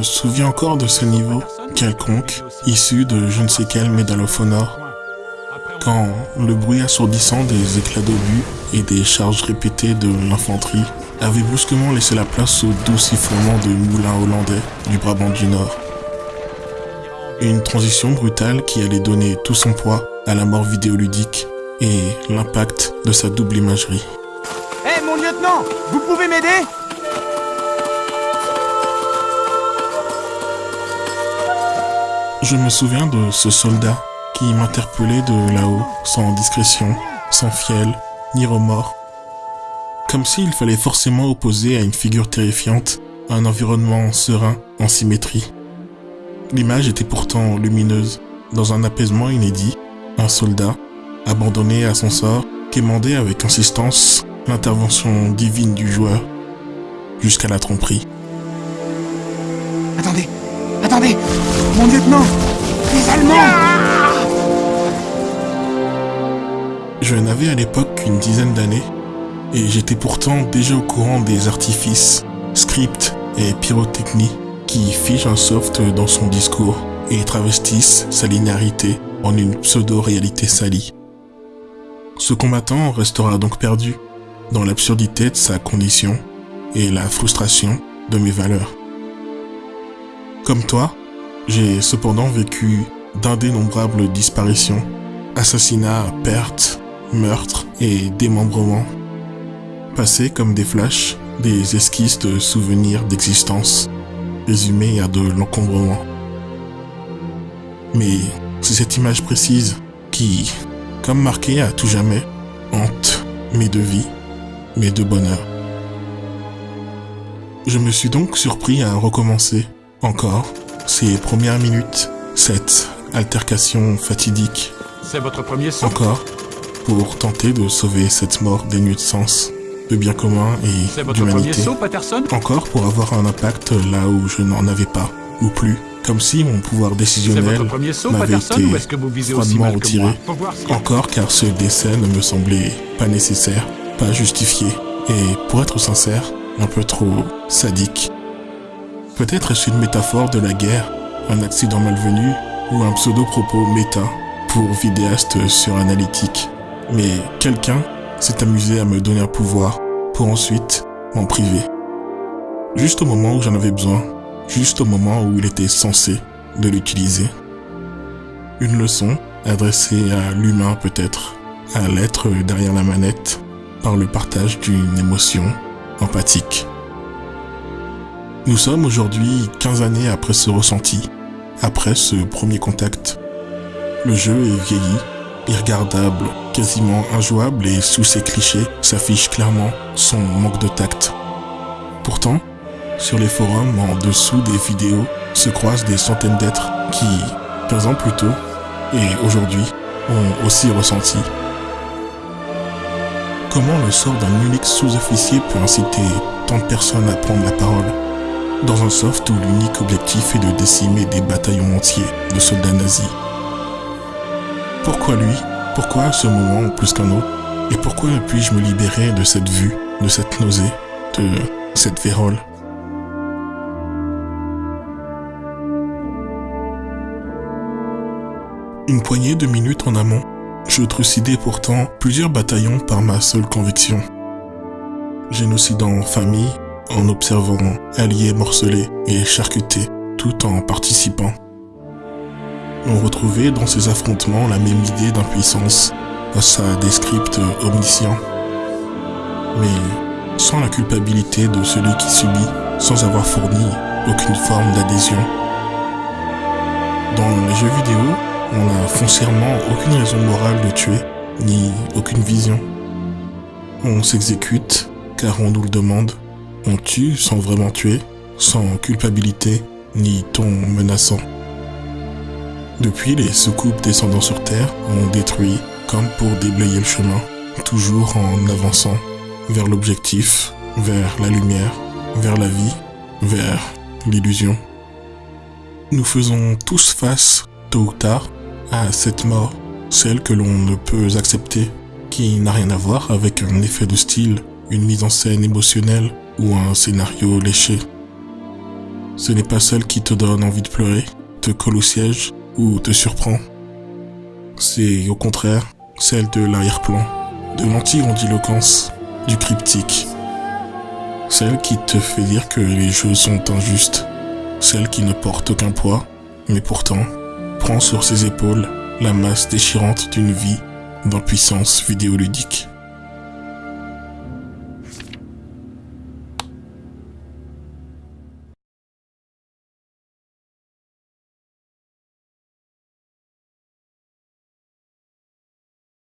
me souviens encore de ce niveau quelconque, issu de je ne sais quel médalophone quand le bruit assourdissant des éclats d'obus et des charges répétées de l'infanterie avait brusquement laissé la place au doux sifflement de moulins hollandais du Brabant du Nord. Une transition brutale qui allait donner tout son poids à la mort vidéoludique et l'impact de sa double imagerie. Hé mon lieutenant, vous pouvez m'aider? Je me souviens de ce soldat qui m'interpellait de là-haut, sans discrétion, sans fiel, ni remords. Comme s'il fallait forcément opposer à une figure terrifiante un environnement serein en symétrie. L'image était pourtant lumineuse, dans un apaisement inédit, un soldat, abandonné à son sort, quémandait avec insistance l'intervention divine du joueur, jusqu'à la tromperie. Attendez, attendez Mon lieutenant Les Allemands Je n'avais à l'époque qu'une dizaine d'années, et j'étais pourtant déjà au courant des artifices, scripts et pyrotechnies qui figent un soft dans son discours et travestissent sa linéarité en une pseudo-réalité salie. Ce combattant restera donc perdu dans l'absurdité de sa condition et la frustration de mes valeurs. Comme toi, j'ai cependant vécu d'indénombrables disparitions, assassinats, pertes, meurtres et démembrements, passés comme des flashs, des esquisses de souvenirs d'existence, résumés à de l'encombrement. Mais c'est cette image précise qui, comme marquée à tout jamais, hante mes deux vies, mes deux bonheurs. Je me suis donc surpris à recommencer, encore, ces premières minutes, cette altercation fatidique. C'est votre premier saut Encore, pour tenter de sauver cette mort dénuée de sens, de bien commun et d'humanité. Encore pour avoir un impact là où je n'en avais pas, ou plus. Comme si mon pouvoir décisionnel m'avait été que vous visez froidement retiré. si- Encore car ce décès ne me semblait pas nécessaire, pas justifié, et pour être sincère, un peu trop sadique. Peut-être est-ce une métaphore de la guerre, un accident malvenu, ou un pseudo-propos méta pour vidéaste suranalytique. Mais quelqu'un s'est amusé à me donner un pouvoir pour ensuite m'en priver. Juste au moment où j'en avais besoin, juste au moment où il était censé de l'utiliser. Une leçon adressée à l'humain peut-être, à l'être derrière la manette, par le partage d'une émotion empathique. Nous sommes aujourd'hui 15 années après ce ressenti, après ce premier contact. Le jeu est vieilli, irregardable, quasiment injouable et sous ses clichés s'affiche clairement son manque de tact. Pourtant, sur les forums en dessous des vidéos se croisent des centaines d'êtres qui, 15 ans plus tôt, et aujourd'hui, ont aussi ressenti. Comment le sort d'un unique sous-officier peut inciter tant de personnes à prendre la parole? Dans un soft où l'unique objectif est de décimer des bataillons entiers de soldats nazis. Pourquoi lui? Pourquoi à ce moment plus qu'un autre? Et pourquoi puis-je me libérer de cette vue, de cette nausée, de cette vérole? Une poignée de minutes en amont, je trucidais pourtant plusieurs bataillons par ma seule conviction. Génocidant famille, en observant alliés morcelés et charcutés, tout en participant. On retrouvait dans ces affrontements la même idée d'impuissance face à des scripts omniscients. Mais sans la culpabilité de celui qui subit, sans avoir fourni aucune forme d'adhésion. Dans les jeux vidéo, on n'a foncièrement aucune raison morale de tuer, ni aucune vision. On s'exécute car on nous le demande. On tue sans vraiment tuer, sans culpabilité ni ton menaçant. Depuis, les soucoupes descendant sur Terre ont détruit comme pour déblayer le chemin, toujours en avançant vers l'objectif, vers la lumière, vers la vie, vers l'illusion. Nous faisons tous face, tôt ou tard, à cette mort, celle que l'on ne peut accepter, qui n'a rien à voir avec un effet de style, une mise en scène émotionnelle ou un scénario léché. ce n'est pas celle qui te donne envie de pleurer, te colle au siège ou te surprend. C'est au contraire celle de l'arrière-plan, de l'anti-grandiloquence, du cryptique. Celle qui te fait dire que les jeux sont injustes, celle qui ne porte aucun poids, mais pourtant prend sur ses épaules la masse déchirante d'une vie d'impuissance vidéoludique.